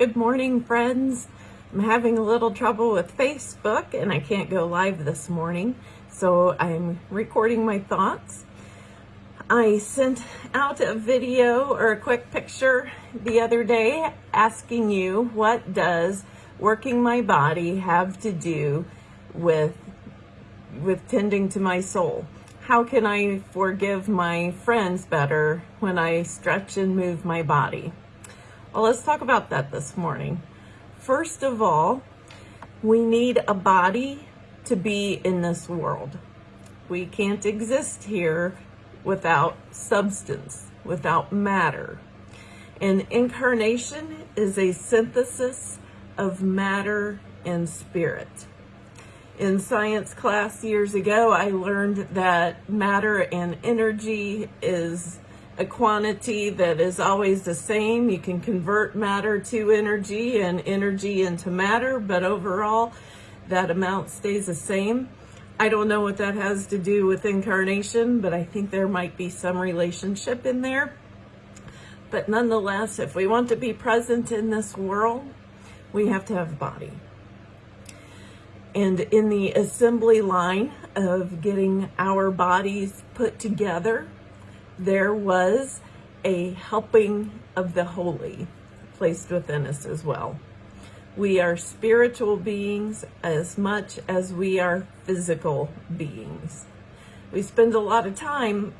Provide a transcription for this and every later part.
Good morning, friends. I'm having a little trouble with Facebook and I can't go live this morning, so I'm recording my thoughts. I sent out a video or a quick picture the other day asking you what does working my body have to do with with tending to my soul. How can I forgive my friends better when I stretch and move my body? Well, let's talk about that this morning. First of all, we need a body to be in this world. We can't exist here without substance, without matter. And incarnation is a synthesis of matter and spirit. In science class years ago, I learned that matter and energy is a quantity that is always the same. You can convert matter to energy and energy into matter, but overall that amount stays the same. I don't know what that has to do with incarnation, but I think there might be some relationship in there. But nonetheless, if we want to be present in this world, we have to have a body. And in the assembly line of getting our bodies put together, there was a helping of the holy placed within us as well. We are spiritual beings as much as we are physical beings. We spend a lot of time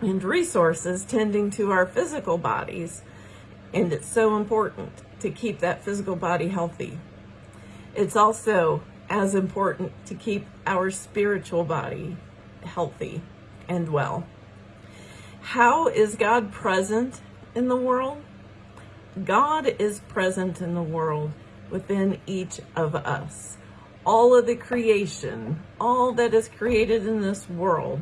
and resources tending to our physical bodies, and it's so important to keep that physical body healthy. It's also as important to keep our spiritual body healthy and well. How is God present in the world? God is present in the world within each of us. All of the creation, all that is created in this world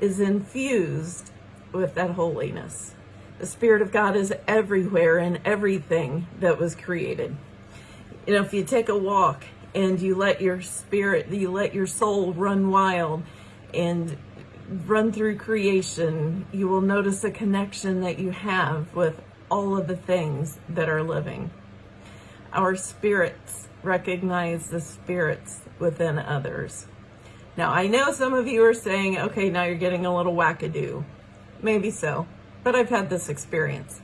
is infused with that holiness. The Spirit of God is everywhere in everything that was created. You know, if you take a walk and you let your spirit, you let your soul run wild and run through creation, you will notice a connection that you have with all of the things that are living. Our spirits recognize the spirits within others. Now, I know some of you are saying, okay, now you're getting a little wackadoo. Maybe so, but I've had this experience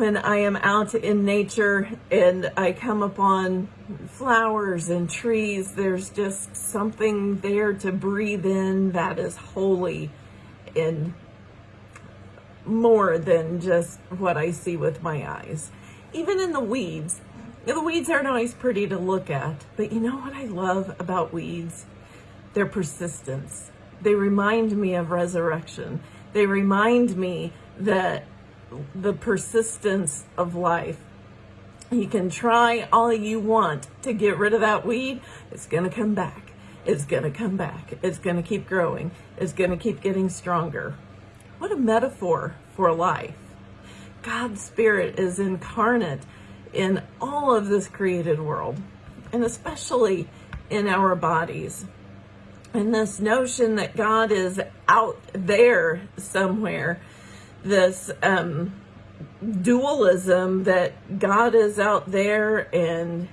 when I am out in nature and I come upon flowers and trees, there's just something there to breathe in that is holy and more than just what I see with my eyes. Even in the weeds, the weeds aren't always pretty to look at, but you know what I love about weeds? Their persistence. They remind me of resurrection. They remind me that the persistence of life. You can try all you want to get rid of that weed. It's going to come back. It's going to come back. It's going to keep growing. It's going to keep getting stronger. What a metaphor for life. God's spirit is incarnate in all of this created world, and especially in our bodies. And this notion that God is out there somewhere this um, dualism that God is out there and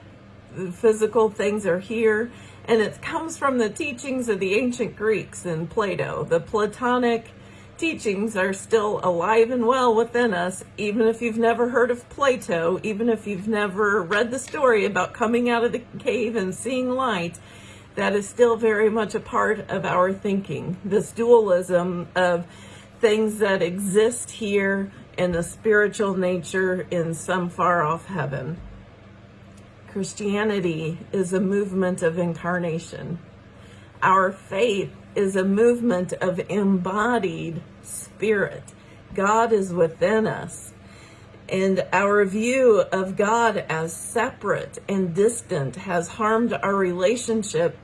physical things are here. And it comes from the teachings of the ancient Greeks and Plato. The Platonic teachings are still alive and well within us, even if you've never heard of Plato, even if you've never read the story about coming out of the cave and seeing light, that is still very much a part of our thinking. This dualism of things that exist here in the spiritual nature in some far off heaven. Christianity is a movement of incarnation. Our faith is a movement of embodied spirit. God is within us. And our view of God as separate and distant has harmed our relationship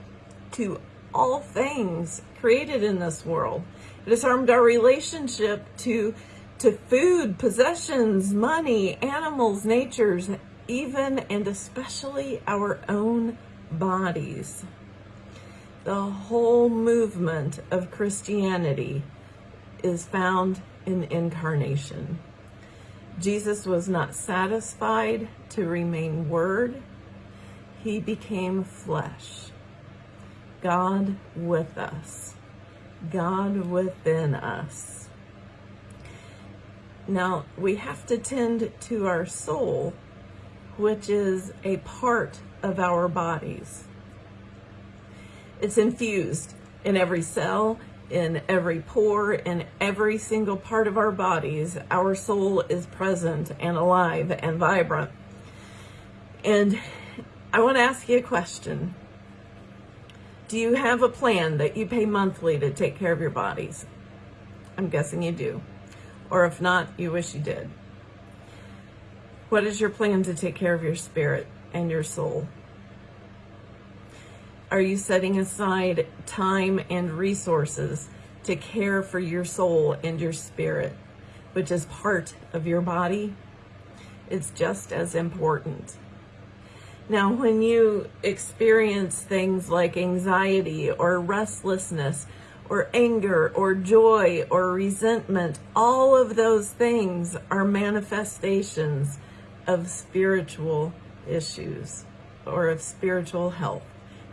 to all things created in this world. Harmed our relationship to, to food, possessions, money, animals, natures, even and especially our own bodies. The whole movement of Christianity is found in incarnation. Jesus was not satisfied to remain word. He became flesh. God with us. God within us. Now, we have to tend to our soul, which is a part of our bodies. It's infused in every cell, in every pore, in every single part of our bodies. Our soul is present and alive and vibrant. And I want to ask you a question. Do you have a plan that you pay monthly to take care of your bodies? I'm guessing you do. Or if not, you wish you did. What is your plan to take care of your spirit and your soul? Are you setting aside time and resources to care for your soul and your spirit, which is part of your body? It's just as important. Now, when you experience things like anxiety or restlessness or anger or joy or resentment, all of those things are manifestations of spiritual issues or of spiritual health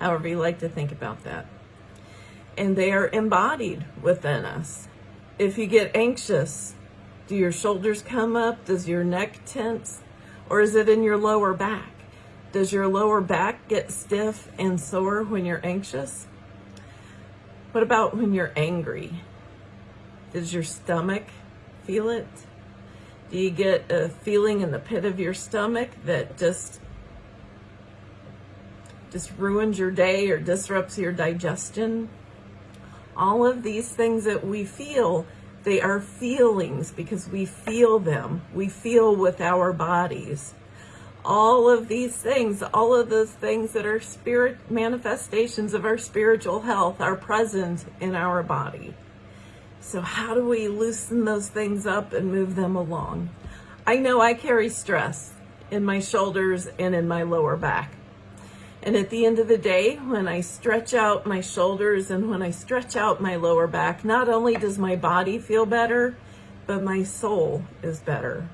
however you like to think about that. And they are embodied within us. If you get anxious, do your shoulders come up? Does your neck tense? Or is it in your lower back? Does your lower back get stiff and sore when you're anxious? What about when you're angry? Does your stomach feel it? Do you get a feeling in the pit of your stomach that just just ruins your day or disrupts your digestion. All of these things that we feel, they are feelings because we feel them. We feel with our bodies. All of these things, all of those things that are spirit manifestations of our spiritual health are present in our body. So how do we loosen those things up and move them along? I know I carry stress in my shoulders and in my lower back. And at the end of the day, when I stretch out my shoulders and when I stretch out my lower back, not only does my body feel better, but my soul is better.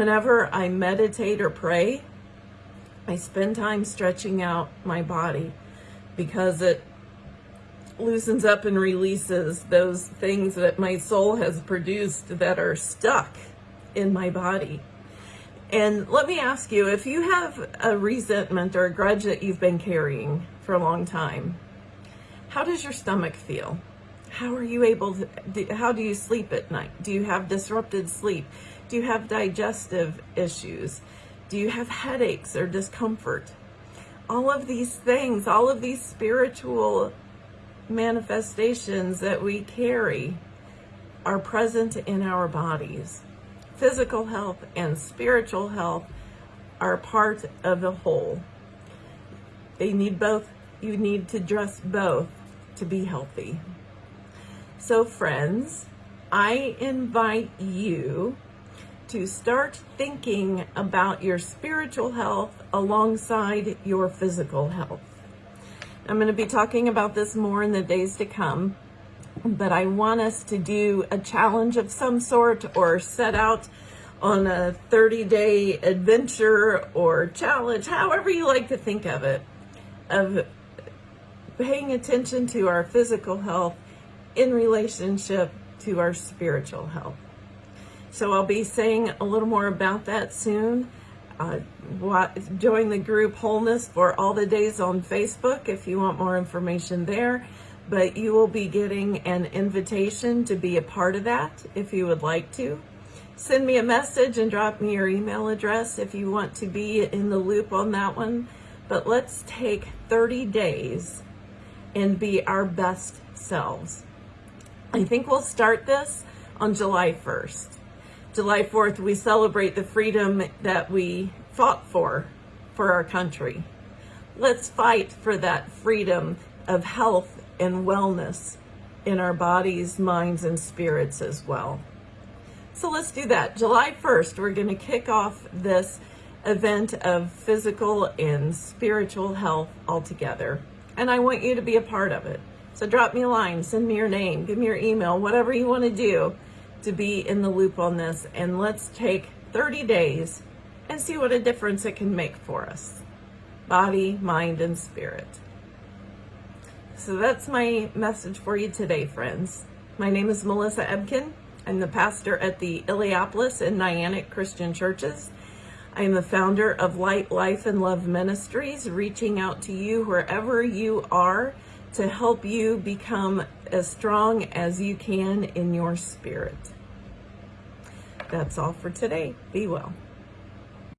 Whenever I meditate or pray, I spend time stretching out my body because it loosens up and releases those things that my soul has produced that are stuck in my body. And let me ask you, if you have a resentment or a grudge that you've been carrying for a long time, how does your stomach feel? How are you able to, how do you sleep at night? Do you have disrupted sleep? Do you have digestive issues? Do you have headaches or discomfort? All of these things, all of these spiritual manifestations that we carry are present in our bodies physical health and spiritual health are part of the whole. They need both, you need to dress both to be healthy. So friends, I invite you to start thinking about your spiritual health alongside your physical health. I'm going to be talking about this more in the days to come but I want us to do a challenge of some sort or set out on a 30 day adventure or challenge, however you like to think of it, of paying attention to our physical health in relationship to our spiritual health. So I'll be saying a little more about that soon. Uh, join the group Wholeness for all the days on Facebook if you want more information there but you will be getting an invitation to be a part of that if you would like to. Send me a message and drop me your email address if you want to be in the loop on that one. But let's take 30 days and be our best selves. I think we'll start this on July 1st. July 4th, we celebrate the freedom that we fought for, for our country. Let's fight for that freedom of health and wellness in our bodies, minds, and spirits as well. So let's do that. July 1st, we're going to kick off this event of physical and spiritual health altogether. And I want you to be a part of it. So drop me a line, send me your name, give me your email, whatever you want to do to be in the loop on this. And let's take 30 days and see what a difference it can make for us body, mind, and spirit. So that's my message for you today, friends. My name is Melissa Ebken. I'm the pastor at the Illiopolis and Niantic Christian Churches. I am the founder of Light, Life, and Love Ministries, reaching out to you wherever you are to help you become as strong as you can in your spirit. That's all for today. Be well.